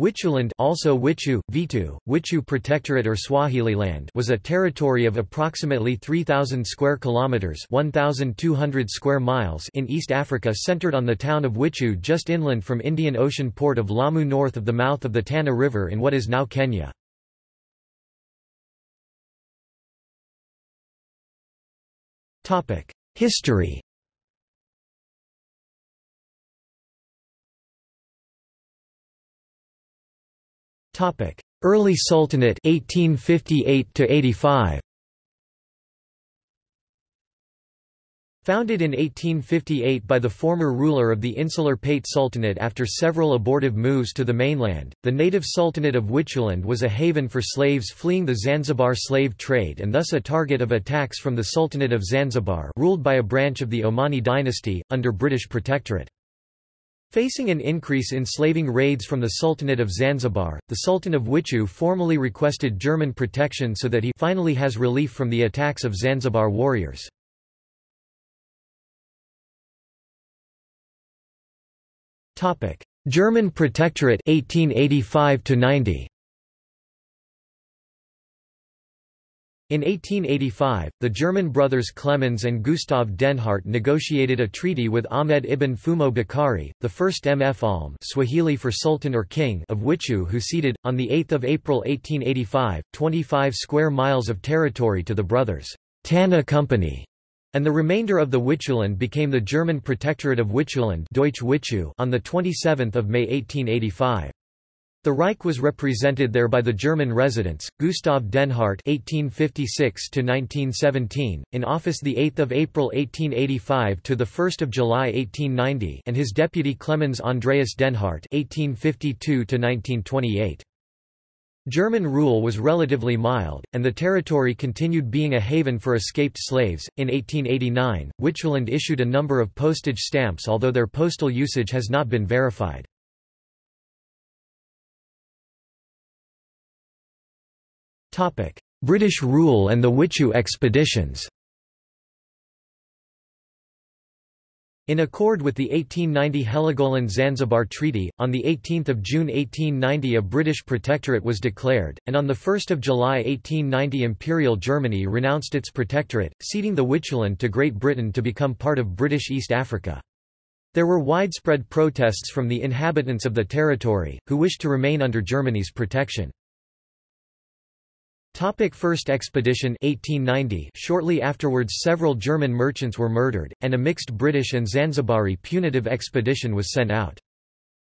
Wituland also Witu, Vitu, Witu Protectorate or Swahililand was a territory of approximately 3,000 square kilometers (1,200 square miles) in East Africa centered on the town of Witu just inland from Indian Ocean port of Lamu north of the mouth of the Tana River in what is now Kenya. History Early Sultanate 1858 to 85 Founded in 1858 by the former ruler of the insular Pate Sultanate after several abortive moves to the mainland, the native Sultanate of Wituland was a haven for slaves fleeing the Zanzibar slave trade and thus a target of attacks from the Sultanate of Zanzibar ruled by a branch of the Omani dynasty, under British protectorate. Facing an increase in slaving raids from the Sultanate of Zanzibar, the Sultan of Witu formally requested German protection so that he finally has relief from the attacks of Zanzibar warriors. German Protectorate 1885 90 In 1885, the German brothers Clemens and Gustav Denhardt negotiated a treaty with Ahmed ibn Fumo Bakari, the first Mfalme Swahili for Sultan or King of Witu who ceded, on 8 April 1885, 25 square miles of territory to the brothers' Tana Company, and the remainder of the Wituland became the German Protectorate of Wituland Deutsch Witu on 27 May 1885. The Reich was represented there by the German residents, Gustav Denhardt (1856–1917), in office the 8th of April 1885 to the 1st of July 1890, and his deputy Clemens Andreas Denhardt (1852–1928). German rule was relatively mild, and the territory continued being a haven for escaped slaves. In 1889, Wituland issued a number of postage stamps, although their postal usage has not been verified. British rule and the Witu expeditions In accord with the 1890 Heligoland-Zanzibar Treaty, on 18 June 1890 a British protectorate was declared, and on 1 July 1890 Imperial Germany renounced its protectorate, ceding the Wituland to Great Britain to become part of British East Africa. There were widespread protests from the inhabitants of the territory, who wished to remain under Germany's protection. Topic First Expedition 1890 Shortly afterwards several German merchants were murdered, and a mixed British and Zanzibari punitive expedition was sent out.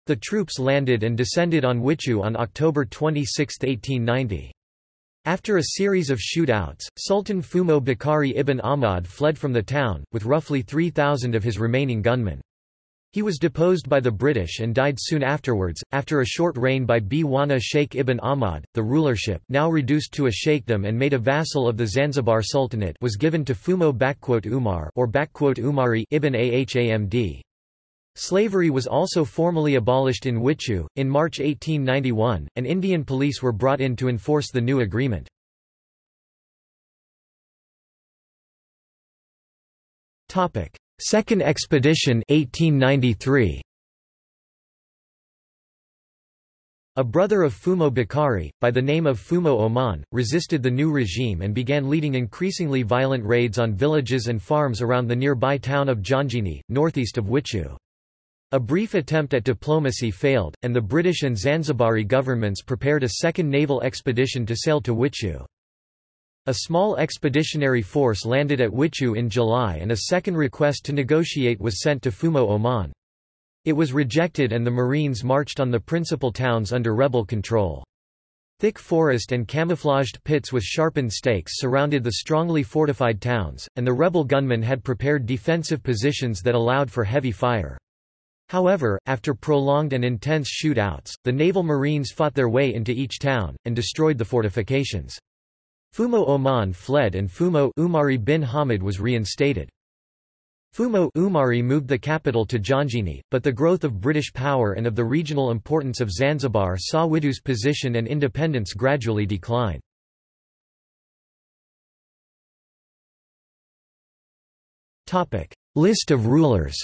The troops landed and descended on Witu on October 26, 1890. After a series of shootouts, Sultan Fumo Bakari ibn Ahmad fled from the town, with roughly 3,000 of his remaining gunmen. He was deposed by the British and died soon afterwards, after a short reign by Bwana Sheikh ibn Ahmad. The rulership now reduced to a sheikhdom and made a vassal of the Zanzibar Sultanate was given to Fumo Umar or Umari ibn Ahmad. Slavery was also formally abolished in Witu. In March 1891, and Indian police were brought in to enforce the new agreement. Topic: Second Expedition 1893. A brother of Fumo Bakari, by the name of Fumo Oman, resisted the new regime and began leading increasingly violent raids on villages and farms around the nearby town of Janjini, northeast of Witu. A brief attempt at diplomacy failed, and the British and Zanzibari governments prepared a second naval expedition to sail to Witu. A small expeditionary force landed at Witu in July and a second request to negotiate was sent to Fumo Oman. It was rejected and the Marines marched on the principal towns under rebel control. Thick forest and camouflaged pits with sharpened stakes surrounded the strongly fortified towns, and the rebel gunmen had prepared defensive positions that allowed for heavy fire. However, after prolonged and intense shootouts, the naval marines fought their way into each town, and destroyed the fortifications. Fumo Oman fled and Fumo Umari bin Hamid was reinstated. Fumo Umari moved the capital to Janjini, but the growth of British power and of the regional importance of Zanzibar saw Witu's position and independence gradually decline. List of rulers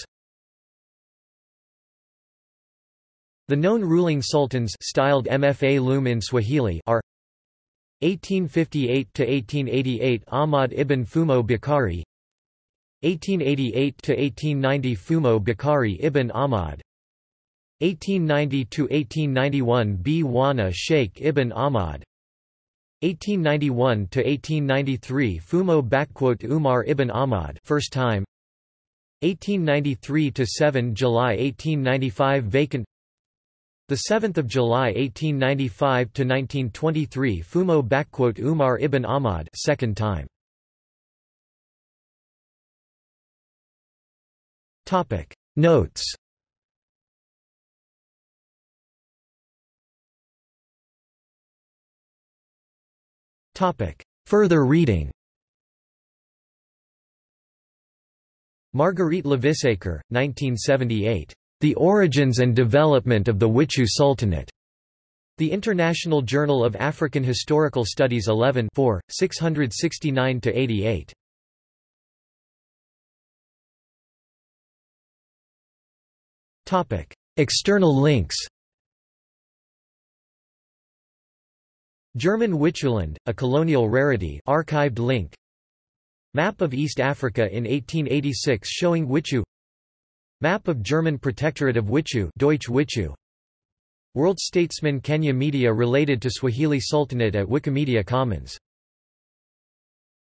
The known ruling sultans styled Mfa in Swahili are 1858–1888 Ahmad ibn Fumo Bakari. 1888–1890 Fumo Bakari ibn Ahmad. 1890–1891 B. Sheikh ibn Ahmad. 1891–1893 Fumo Umar ibn Ahmad first time. 1893–7 July 1895 vacant the 7th of July 1895 to 1923 Fumo Umar ibn Ahmad second time. Topic. Notes. Topic. Further reading. Marguerite Ylvisaker, 1978. The Origins and Development of the Witu Sultanate. The International Journal of African Historical Studies 11 4, 669–88. External links German Wituland, a colonial rarity archived link Map of East Africa in 1886 showing Witu Map of German Protectorate of Witu Deutsch Witu World Statesman Kenya Media related to Swahili Sultanate at Wikimedia Commons